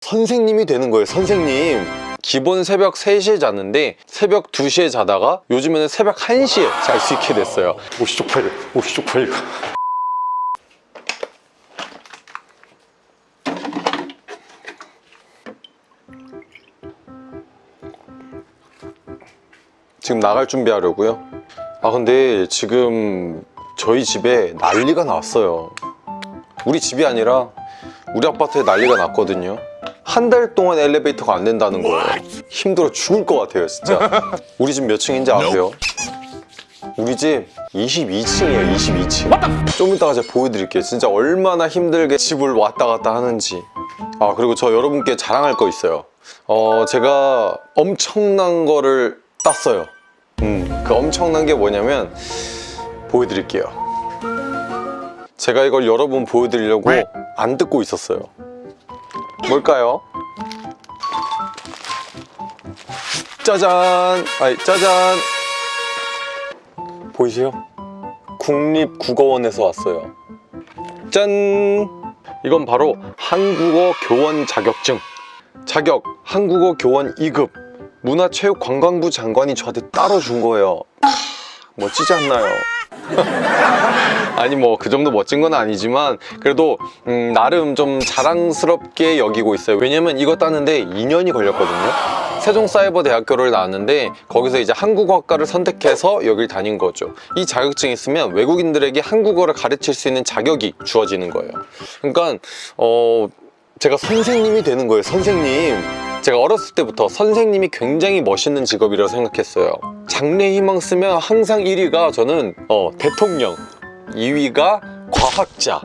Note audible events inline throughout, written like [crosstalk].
선생님이 되는 거예요 선생님. 기본 새벽 3시에 잤는데 새벽 2시에 자다가 요즘에는 새벽 1시에 잘 수 있게 됐어요. 옷이 쪽팔려 옷이 쪽팔려. 지금 나갈 준비하려고요? 아 근데 지금 저희 집에 난리가 났어요. 우리 집이 아니라 우리 아파트에 난리가 났거든요 한 달 동안 엘리베이터가 안 된다는 거예요. 힘들어 죽을 것 같아요 진짜. [laughs] 우리 집 몇 층인지 아세요? 우리 집 22층이에요 22층. 좀 이따가 제가 보여드릴게요. 진짜 얼마나 힘들게 집을 왔다 갔다 하는지. 아 그리고 저 여러분께 자랑할 거 있어요. 어 제가 엄청난 거를 땄어요. 음, 그 엄청난 게 뭐냐면 보여드릴게요. 제가 이걸 여러분 보여드리려고 안 듣고 있었어요 뭘까요? 짜잔! 아니 짜잔! 보이세요? 국립국어원에서 왔어요 짠! 이건 바로 한국어 교원 자격증 자격 한국어 교원 2급 문화체육관광부 장관이 저한테 따로 준 거예요 멋지지 않나요? [laughs] 아니 뭐 그 정도 멋진 건 아니지만 그래도 음, 나름 좀 자랑스럽게 여기고 있어요. 왜냐면 이거 따는데 2년이 걸렸거든요. 세종사이버대학교를 나왔는데 거기서 이제 한국어학과를 선택해서 여길 다닌 거죠. 이 자격증이 있으면 외국인들에게 한국어를 가르칠 수 있는 자격이 주어지는 거예요. 그러니까 어 제가 선생님이 되는 거예요 선생님 제가 어렸을 때부터 선생님이 굉장히 멋있는 직업이라고 생각했어요. 장래 희망 쓰면 항상 1위가 저는 어, 대통령 2위가 과학자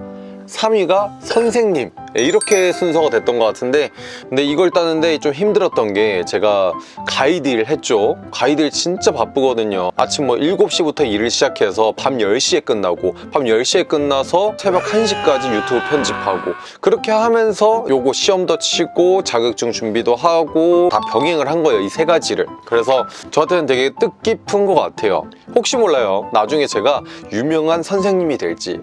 3위가 선생님. 예, 이렇게 순서가 됐던 것 같은데 근데 이걸 따는데 좀 힘들었던 게 제가 가이드 일 했죠. 가이드 일 진짜 바쁘거든요. 아침 뭐 7시부터 일을 시작해서 밤 10시에 끝나고 밤 10시에 끝나서 새벽 1시까지 유튜브 편집하고 그렇게 하면서 요거 시험도 치고 자격증 준비도 하고 다 병행을 한 거예요 이 세 가지를. 그래서 저한테는 되게 뜻깊은 것 같아요. 혹시 몰라요. 나중에 제가 유명한 선생님이 될지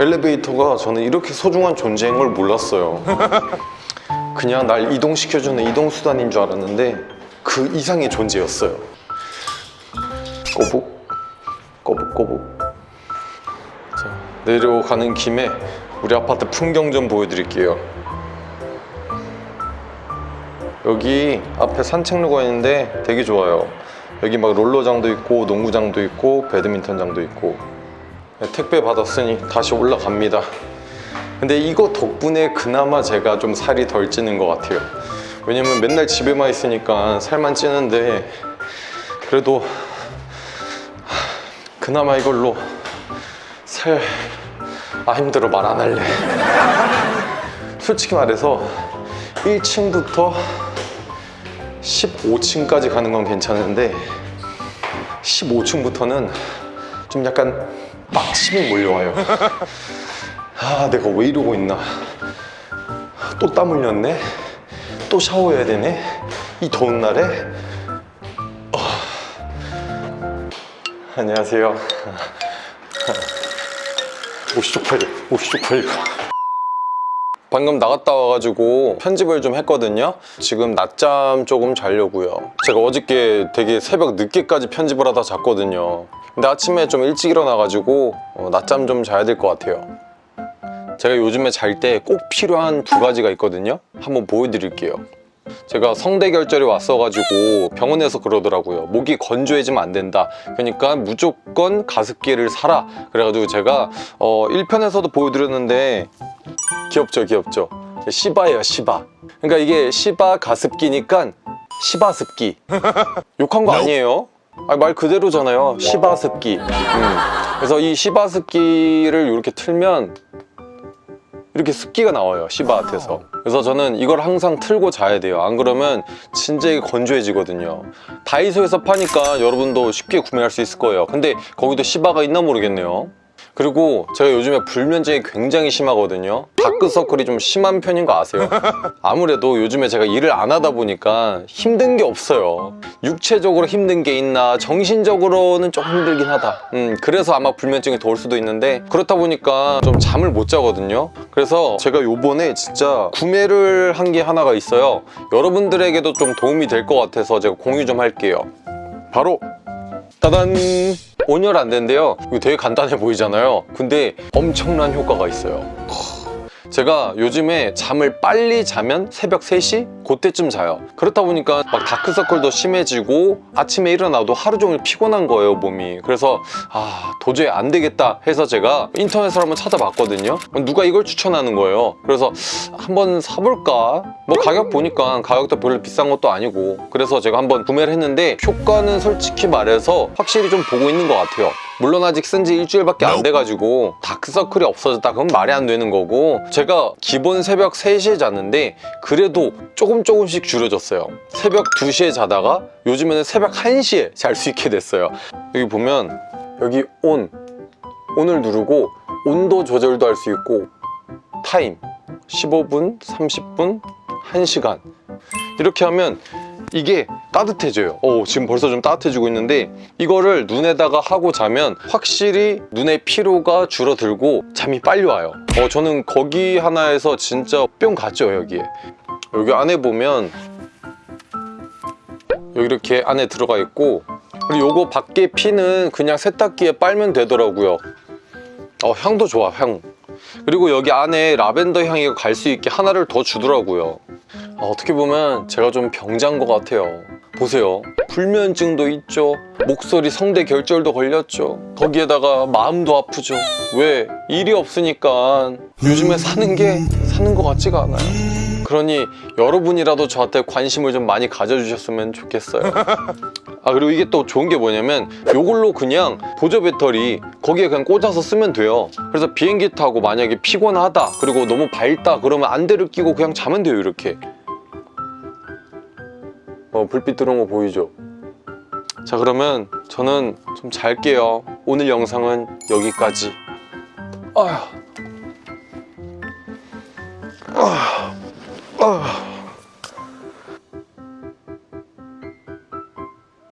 엘리베이터가 저는 이렇게 소중한 존재인 걸 몰랐어요. [laughs] 그냥 날 이동시켜주는 이동수단인 줄 알았는데 그 이상의 존재였어요. 꼬북 꼬북 꼬북. 자, 내려가는 김에 우리 아파트 풍경 좀 보여드릴게요. 여기 앞에 산책로가 있는데 되게 좋아요. 여기 막 롤러장도 있고 농구장도 있고 배드민턴장도 있고. 네, 택배 받았으니 다시 올라갑니다. 근데 이거 덕분에 그나마 제가 좀 살이 덜 찌는 것 같아요. 왜냐면 맨날 집에만 있으니까 살만 찌는데 그래도 하, 그나마 이걸로 살... 아 힘들어 말 안 할래. 솔직히 말해서 1층부터 15층까지 가는 건 괜찮은데 15층부터는 좀 약간 빡침이 몰려와요. 아 내가 왜 이러고 있나? 또 땀 흘렸네? 또 샤워해야 되네? 이 더운 날에? 어. 안녕하세요. 옷이 쪽팔려 옷이 쪽팔려 방금 나갔다 와가지고 편집을 좀 했거든요. 지금 낮잠 조금 자려고요. 제가 어저께 되게 새벽 늦게까지 편집을 하다 잤거든요. 근데 아침에 좀 일찍 일어나가지고 어, 낮잠 좀 자야 될 것 같아요. 제가 요즘에 잘 때 꼭 필요한 두 가지가 있거든요. 한번 보여드릴게요 제가 성대결절이 왔어가지고 병원에서 그러더라고요. 목이 건조해지면 안 된다. 그러니까 무조건 가습기를 사라. 그래가지고 제가 어, 1편에서도 보여드렸는데 귀엽죠 귀엽죠? 시바예요 시바. 그러니까 이게 시바 가습기니까 시바습기. 욕한 거 아니에요? 아니, 말 그대로잖아요. 시바습기. 음. 그래서 이 시바습기를 이렇게 틀면 이렇게 습기가 나와요 시바한테서. 그래서 저는 이걸 항상 틀고 자야 돼요. 안 그러면 진짜 이게 건조해지거든요. 다이소에서 파니까 여러분도 쉽게 구매할 수 있을 거예요. 근데 거기도 시바가 있나 모르겠네요 그리고 제가 요즘에 불면증이 굉장히 심하거든요. 다크서클이 좀 심한 편인 거 아세요? 아무래도 요즘에 제가 일을 안 하다 보니까 힘든 게 없어요. 육체적으로 힘든 게 있나 정신적으로는 좀 힘들긴 하다. 음, 그래서 아마 불면증이 더 올 수도 있는데 그렇다 보니까 좀 잠을 못 자거든요. 그래서 제가 요번에 진짜 구매를 한 게 하나가 있어요. 여러분들에게도 좀 도움이 될 것 같아서 제가 공유 좀 할게요. 바로 따단! 온열 안 된대요. 이거 되게 간단해 보이잖아요. 근데 엄청난 효과가 있어요 제가 요즘에 잠을 빨리 자면 새벽 3시? 그때쯤 자요. 그렇다 보니까 막 다크서클도 심해지고 아침에 일어나도 하루 종일 피곤한 거예요 몸이. 그래서 아 도저히 안 되겠다 해서 제가 인터넷으로 한번 찾아봤거든요. 누가 이걸 추천하는 거예요. 그래서 한번 사볼까? 뭐 가격 보니까 가격도 별로 비싼 것도 아니고 그래서 제가 한번 구매를 했는데 효과는 솔직히 말해서 확실히 좀 보고 있는 것 같아요 물론 아직 쓴 지 일주일밖에 안 돼가지고 다크서클이 없어졌다. 그건 말이 안 되는 거고 제가 기본 새벽 3시에 잤는데 그래도 조금 조금씩 줄여졌어요. 새벽 2시에 자다가 요즘에는 새벽 1시에 잘 수 있게 됐어요. 여기 보면 여기 온 온을 누르고 온도 조절도 할 수 있고 타임 15분, 30분, 1시간. 이렇게 하면 이게 따뜻해져요. 어, 지금 벌써 좀 따뜻해지고 있는데 이거를 눈에다가 하고 자면 확실히 눈의 피로가 줄어들고 잠이 빨리 와요. 어, 저는 거기 하나에서 진짜 뿅 갔죠 여기에. 여기 안에 보면 여기 이렇게 안에 들어가 있고 그리고 요거 밖에 피는 그냥 세탁기에 빨면 되더라고요. 어, 향도 좋아 향. 그리고 여기 안에 라벤더 향이 갈 수 있게 하나를 더 주더라고요. 아, 어떻게 보면 제가 좀 병자인 것 같아요 보세요. 불면증도 있죠. 목소리 성대 결절도 걸렸죠. 거기에다가 마음도 아프죠. 왜? 일이 없으니까. 요즘에 사는 게 사는 것 같지가 않아요. 그러니 여러분이라도 저한테 관심을 좀 많이 가져주셨으면 좋겠어요. [laughs] 아 그리고 이게 또 좋은 게 뭐냐면 요걸로 그냥 보조 배터리 거기에 그냥 꽂아서 쓰면 돼요. 그래서 비행기 타고 만약에 피곤하다 그리고 너무 밝다 그러면 안대를 끼고 그냥 자면 돼요 이렇게 어 불빛 들어온 거 보이죠? 자 그러면 저는 좀 잘게요. 오늘 영상은 여기까지. 아휴